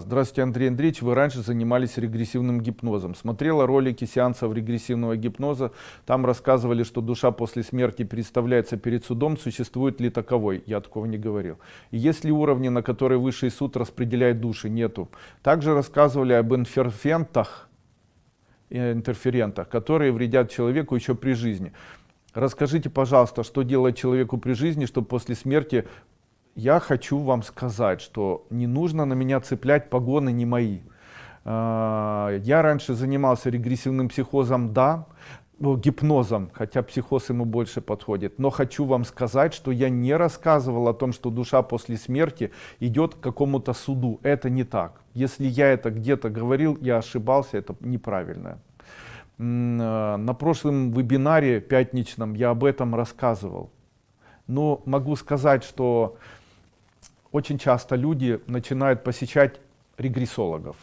Здравствуйте, Андрей Андреевич. Вы раньше занимались регрессивным гипнозом. Смотрела ролики сеансов регрессивного гипноза. Там рассказывали, что душа после смерти представляется перед судом. Существует ли таковой? Я такого не говорил. И есть ли уровни, на которые высший суд распределяет души? Нету. Также рассказывали об интерферентах, э, интерферентах, которые вредят человеку еще при жизни. Расскажите, пожалуйста, что делать человеку при жизни, чтобы после смерти я хочу вам сказать, что не нужно на меня цеплять погоны не мои. А, я раньше занимался регрессивным психозом, да, ну, гипнозом, хотя психоз ему больше подходит. Но хочу вам сказать, что я не рассказывал о том, что душа после смерти идет к какому-то суду. Это не так. Если я это где-то говорил, я ошибался, это неправильно. А, на прошлом вебинаре пятничном я об этом рассказывал. Но могу сказать, что очень часто люди начинают посещать регрессологов.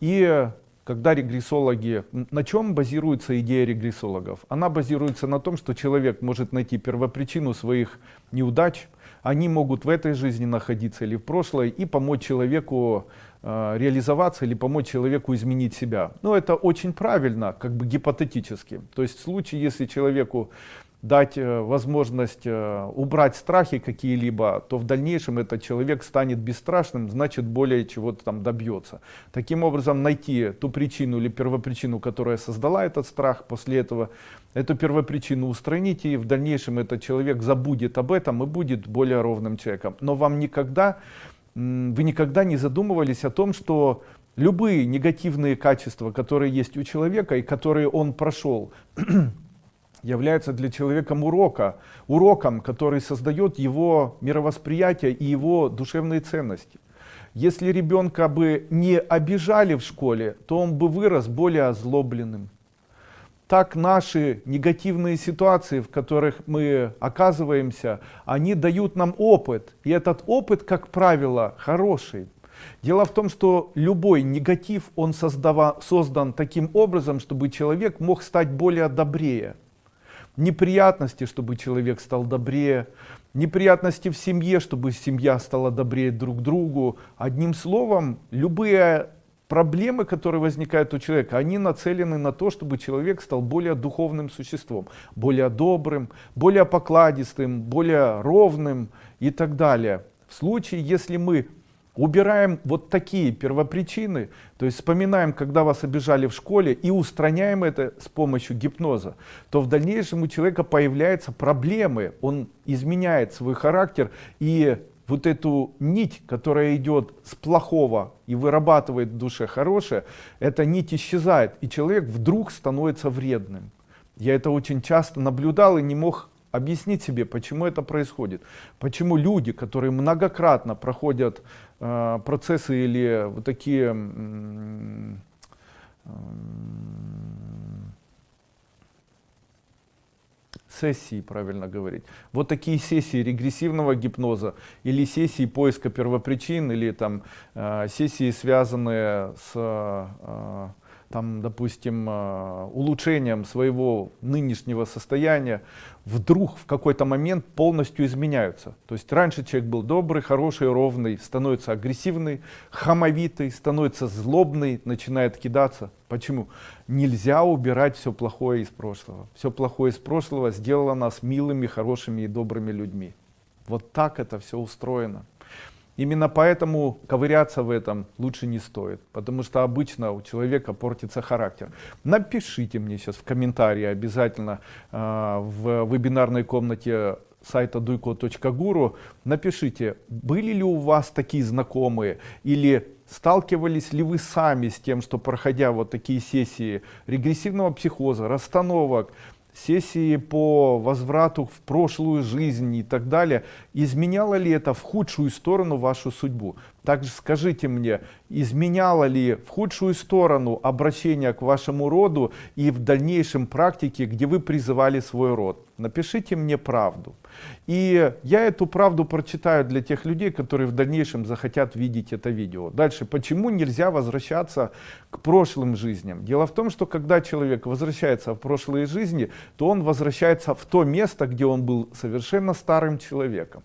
И когда регрессологи, на чем базируется идея регрессологов? Она базируется на том, что человек может найти первопричину своих неудач, они могут в этой жизни находиться или в прошлой и помочь человеку э, реализоваться или помочь человеку изменить себя. Но это очень правильно, как бы гипотетически. То есть в случае, если человеку дать э, возможность э, убрать страхи какие-либо, то в дальнейшем этот человек станет бесстрашным, значит более чего-то там добьется. Таким образом найти ту причину или первопричину, которая создала этот страх, после этого эту первопричину устранить, и в дальнейшем этот человек забудет об этом и будет более ровным человеком. Но вам никогда, вы никогда не задумывались о том, что любые негативные качества, которые есть у человека и которые он прошел, является для человека урока, уроком, который создает его мировосприятие и его душевные ценности. Если ребенка бы не обижали в школе, то он бы вырос более озлобленным. Так наши негативные ситуации, в которых мы оказываемся, они дают нам опыт. И этот опыт, как правило, хороший. Дело в том, что любой негатив, он создава, создан таким образом, чтобы человек мог стать более добрее неприятности, чтобы человек стал добрее, неприятности в семье, чтобы семья стала добрее друг другу. Одним словом, любые проблемы, которые возникают у человека, они нацелены на то, чтобы человек стал более духовным существом, более добрым, более покладистым, более ровным и так далее. В случае, если мы убираем вот такие первопричины, то есть вспоминаем, когда вас обижали в школе и устраняем это с помощью гипноза, то в дальнейшем у человека появляются проблемы, он изменяет свой характер и вот эту нить, которая идет с плохого и вырабатывает в душе хорошее, эта нить исчезает, и человек вдруг становится вредным. Я это очень часто наблюдал и не мог объяснить себе, почему это происходит. Почему люди, которые многократно проходят э, процессы или вот такие э, сессии, правильно говорить. Вот такие сессии регрессивного гипноза или сессии поиска первопричин или там э, сессии, связанные с э, там, допустим, э, улучшением своего нынешнего состояния, вдруг в какой-то момент полностью изменяются. То есть раньше человек был добрый, хороший, ровный, становится агрессивный, хамовитый, становится злобный, начинает кидаться. Почему? Нельзя убирать все плохое из прошлого. Все плохое из прошлого сделало нас милыми, хорошими и добрыми людьми. Вот так это все устроено. Именно поэтому ковыряться в этом лучше не стоит, потому что обычно у человека портится характер. Напишите мне сейчас в комментарии обязательно э, в вебинарной комнате сайта duiko.guru, напишите, были ли у вас такие знакомые или сталкивались ли вы сами с тем, что проходя вот такие сессии регрессивного психоза, расстановок, сессии по возврату в прошлую жизнь и так далее, изменяло ли это в худшую сторону вашу судьбу? Также скажите мне, изменяло ли в худшую сторону обращение к вашему роду и в дальнейшем практике, где вы призывали свой род? Напишите мне правду. И я эту правду прочитаю для тех людей, которые в дальнейшем захотят видеть это видео. Дальше, почему нельзя возвращаться к прошлым жизням? Дело в том, что когда человек возвращается в прошлые жизни, то он возвращается в то место, где он был совершенно старым человеком.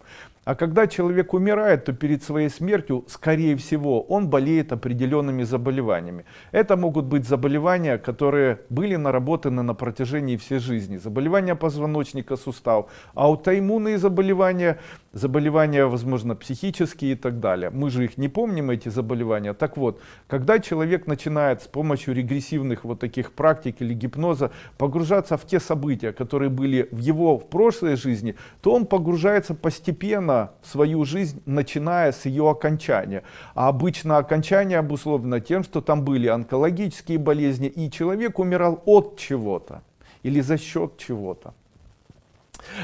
А когда человек умирает, то перед своей смертью, скорее всего, он болеет определенными заболеваниями. Это могут быть заболевания, которые были наработаны на протяжении всей жизни. Заболевания позвоночника, сустав, аутоиммунные заболевания, заболевания, возможно, психические и так далее. Мы же их не помним, эти заболевания. Так вот, когда человек начинает с помощью регрессивных вот таких практик или гипноза погружаться в те события, которые были в его в прошлой жизни, то он погружается постепенно в свою жизнь, начиная с ее окончания. А обычно окончание обусловлено тем, что там были онкологические болезни, и человек умирал от чего-то или за счет чего-то.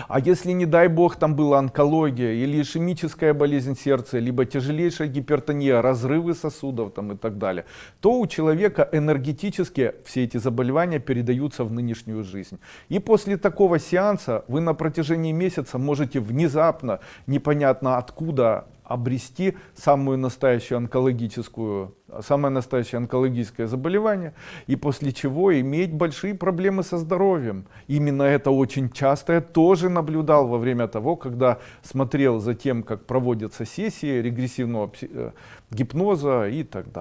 А если, не дай бог, там была онкология или ишемическая болезнь сердца, либо тяжелейшая гипертония, разрывы сосудов там, и так далее, то у человека энергетически все эти заболевания передаются в нынешнюю жизнь. И после такого сеанса вы на протяжении месяца можете внезапно, непонятно откуда, обрести самую настоящую онкологическую, самое настоящее онкологическое заболевание, и после чего иметь большие проблемы со здоровьем. Именно это очень часто я тоже наблюдал во время того, когда смотрел за тем, как проводятся сессии регрессивного э, гипноза и так далее.